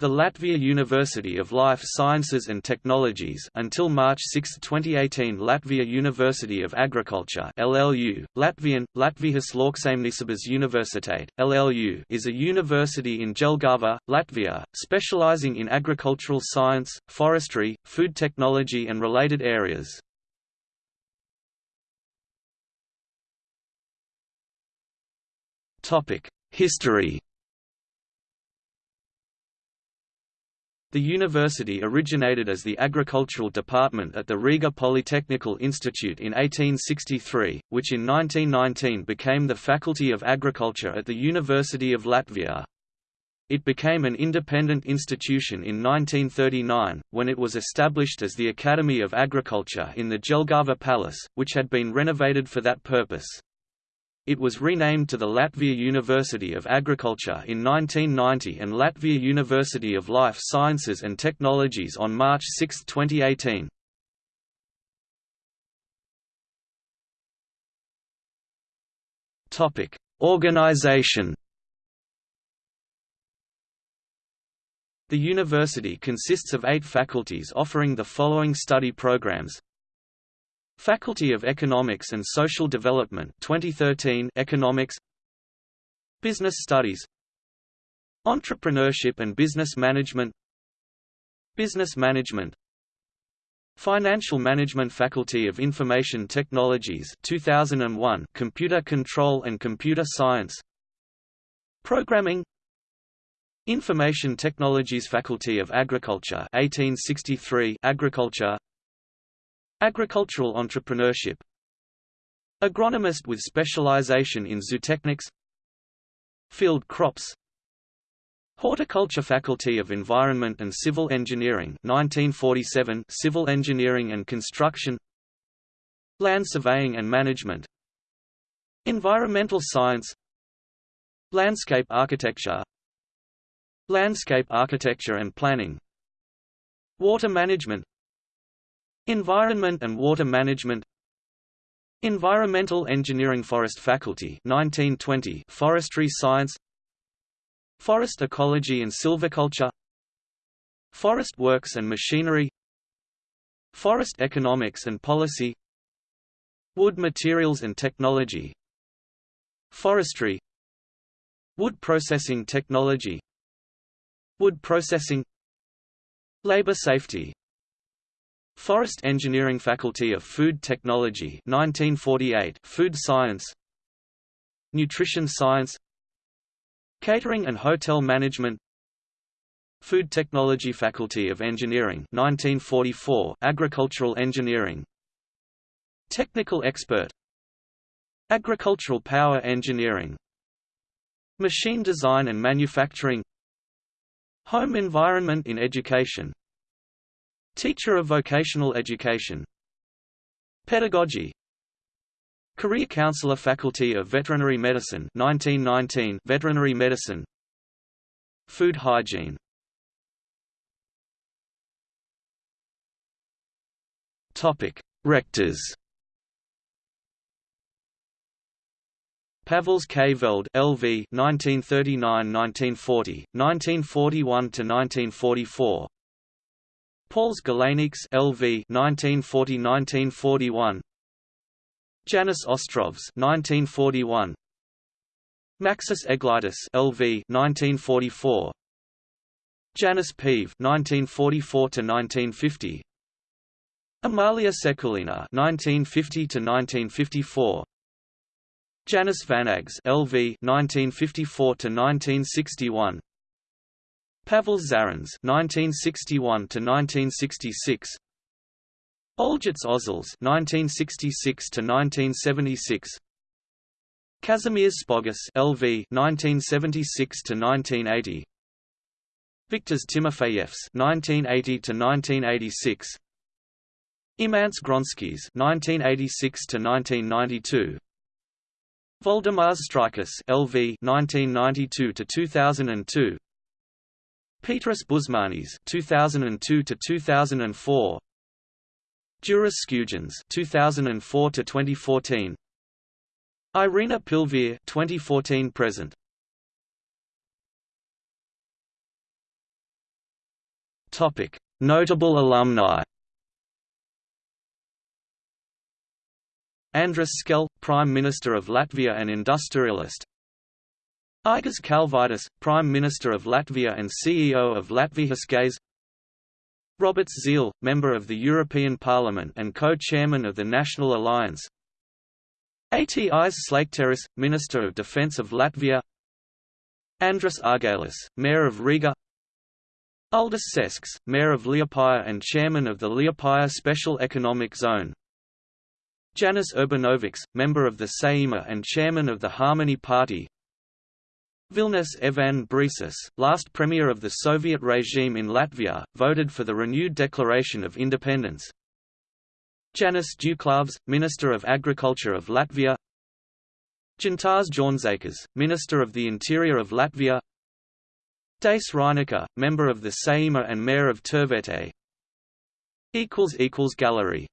The Latvia University of Life Sciences and Technologies until March 6, 2018 Latvia University of Agriculture LLU, Latvian, Latvijas Lauksaimniecības Universitāte, LLU is a university in Jelgava, Latvia, specializing in agricultural science, forestry, food technology and related areas. History The university originated as the agricultural department at the Riga Polytechnical Institute in 1863, which in 1919 became the Faculty of Agriculture at the University of Latvia. It became an independent institution in 1939, when it was established as the Academy of Agriculture in the Jelgava Palace, which had been renovated for that purpose. It was renamed to the Latvia University of Agriculture in 1990 and Latvia University of Life Sciences and Technologies on March 6, 2018. Topic: Organization. The university consists of eight faculties offering the following study programs Faculty of Economics and Social Development 2013 Economics. Business Studies. Entrepreneurship and Business Management. Business Management. Financial Management Faculty of Information Technologies 2001 Computer Control and Computer Science. Programming. Information Technologies Faculty of Agriculture 1863 Agriculture Agricultural entrepreneurship. Agronomist with specialization in zootechnics. Field crops. Horticulture Faculty of Environment and Civil Engineering 1947 Civil Engineering and Construction. Land Surveying and Management. Environmental Science. Landscape Architecture. Landscape Architecture and Planning. Water Management Environment and Water Management. Environmental Engineering Forest Faculty 1920 Forestry Science. Forest Ecology and Silviculture. Forest Works and Machinery. Forest Economics and Policy. Wood Materials and Technology. Forestry. Wood Processing Technology. Wood Processing. Labor Safety Forest Engineering Faculty of Food Technology 1948 Food Science Nutrition Science Catering and Hotel Management Food Technology Faculty of Engineering 1944 Agricultural Engineering Technical Expert Agricultural Power Engineering Machine Design and Manufacturing Home Environment in Education Teacher of Vocational Education. Pedagogy. Career Counselor Faculty of Veterinary Medicine 1919 Veterinary Medicine. Food Hygiene. Topic Rectors. Pavels K. Veld LV 1939–1940, 1941–1944 Pauls Galenieks LV 1940–1941 Janis Ostrovs 1941 Maxis Eglaitis LV 1944 Janis Peive 1944 1950 Amalia Sekulina 1950 to 1954 Janis Vanags LV 1954 to 1961 Pavel Zarins (1961–1966), Olgits Ozels (1966–1976), Kazimierz Spogus (LV) (1976–1980), Viktors Timofeyevs (1980–1986), Imants Gronskis (1986–1992). Voldemars Streikas (LV) 1992–2002, Petras Bušmanis 2002 to 2004 Juris Skujins 2004 to 2014 Irina Pilvere 2014 present Topic: Notable alumni. Andris Šķēle, Prime Minister of Latvia and industrialist. Aigaris Kalvītis, Prime Minister of Latvia and CEO of Latvijas Gāze. Roberts Zīle, Member of the European Parliament and co-chairman of the National Alliance. Atis Slakteris, Minister of Defence of Latvia. Andris Ārgalis, Mayor of Riga. Uldis Sesks, Mayor of Liepāja and Chairman of the Liepāja Special Economic Zone. Janis Urbanovičs, member of the Saeima and chairman of the Harmony Party Vilnis Evan Brīsis, last premier of the Soviet regime in Latvia, voted for the renewed declaration of independence. Janis Duklāvs, Minister of Agriculture of Latvia. Gintārs Jaunzēkas, Minister of the Interior of Latvia. Dace Reinika, member of the Saeima and Mayor of Tērvete. Gallery